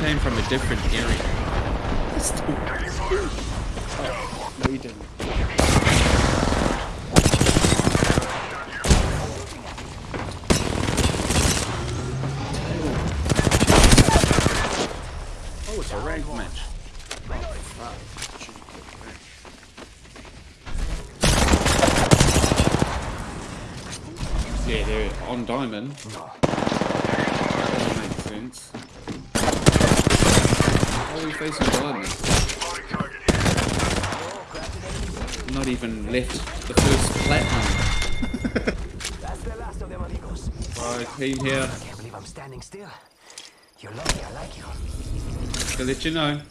came from a different area. Oh, no, you didn't. Oh, it's a ranked match. Yeah, they're on diamond. Facing diamond. Not even left the first platinum. That's the last of them, amigos. Right, team here. Can't believe I'm standing still. You're lucky I like you. To let you know.